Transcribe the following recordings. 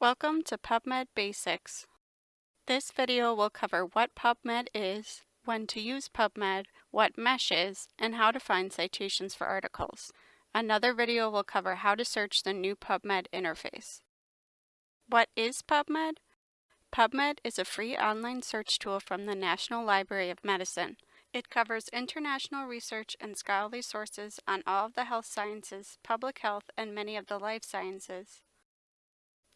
Welcome to PubMed Basics. This video will cover what PubMed is, when to use PubMed, what MeSH is, and how to find citations for articles. Another video will cover how to search the new PubMed interface. What is PubMed? PubMed is a free online search tool from the National Library of Medicine. It covers international research and scholarly sources on all of the health sciences, public health, and many of the life sciences.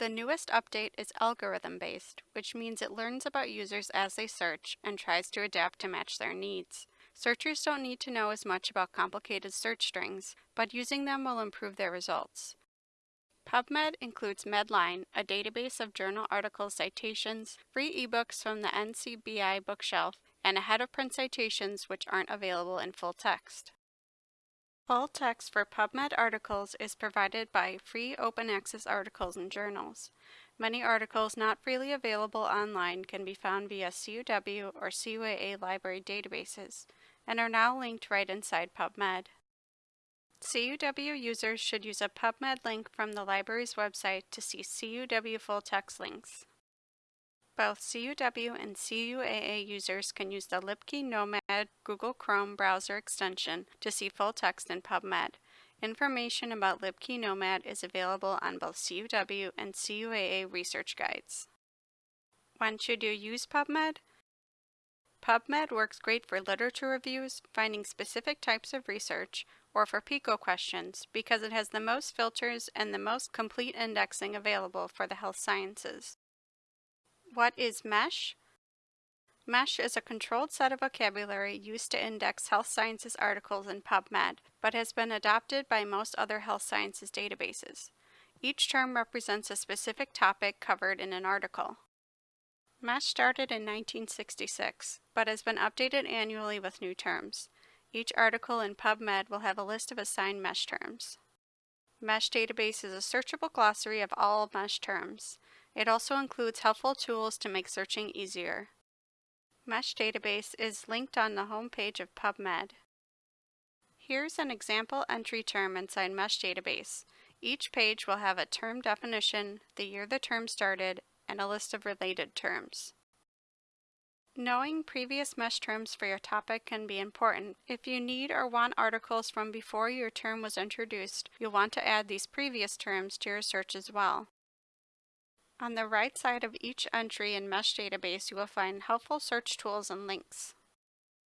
The newest update is algorithm-based, which means it learns about users as they search and tries to adapt to match their needs. Searchers don't need to know as much about complicated search strings, but using them will improve their results. PubMed includes Medline, a database of journal article citations, free ebooks from the NCBI bookshelf, and ahead of print citations which aren't available in full text. Full text for PubMed articles is provided by free open access articles and journals. Many articles not freely available online can be found via CUW or CUAA library databases and are now linked right inside PubMed. CUW users should use a PubMed link from the library's website to see CUW full text links. Both CUW and CUAA users can use the Libkey Nomad Google Chrome browser extension to see full text in PubMed. Information about Libkey Nomad is available on both CUW and CUAA research guides. When should you use PubMed? PubMed works great for literature reviews, finding specific types of research, or for PICO questions because it has the most filters and the most complete indexing available for the health sciences. What is MeSH? MeSH is a controlled set of vocabulary used to index health sciences articles in PubMed, but has been adopted by most other health sciences databases. Each term represents a specific topic covered in an article. MeSH started in 1966, but has been updated annually with new terms. Each article in PubMed will have a list of assigned MeSH terms. MeSH database is a searchable glossary of all MeSH terms. It also includes helpful tools to make searching easier. MeSH database is linked on the homepage of PubMed. Here's an example entry term inside MeSH database. Each page will have a term definition, the year the term started, and a list of related terms. Knowing previous MeSH terms for your topic can be important. If you need or want articles from before your term was introduced, you'll want to add these previous terms to your search as well. On the right side of each entry in MeSH database, you will find helpful search tools and links.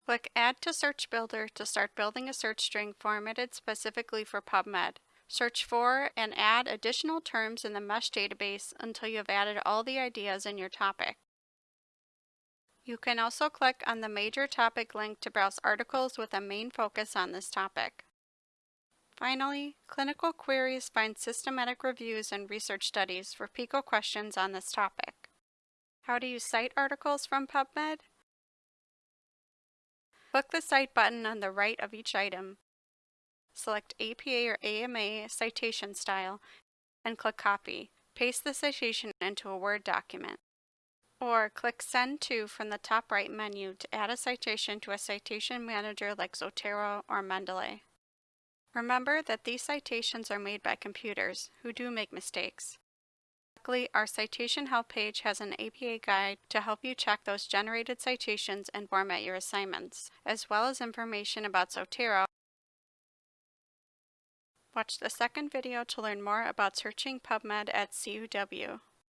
Click Add to Search Builder to start building a search string formatted specifically for PubMed. Search for and add additional terms in the MeSH database until you have added all the ideas in your topic. You can also click on the major topic link to browse articles with a main focus on this topic. Finally, Clinical Queries find systematic reviews and research studies for PICO questions on this topic. How do you cite articles from PubMed? Click the Cite button on the right of each item select APA or AMA citation style, and click Copy. Paste the citation into a Word document. Or click Send To from the top right menu to add a citation to a citation manager like Zotero or Mendeley. Remember that these citations are made by computers, who do make mistakes. Luckily, our citation help page has an APA guide to help you check those generated citations and format your assignments, as well as information about Zotero Watch the second video to learn more about searching PubMed at CUW.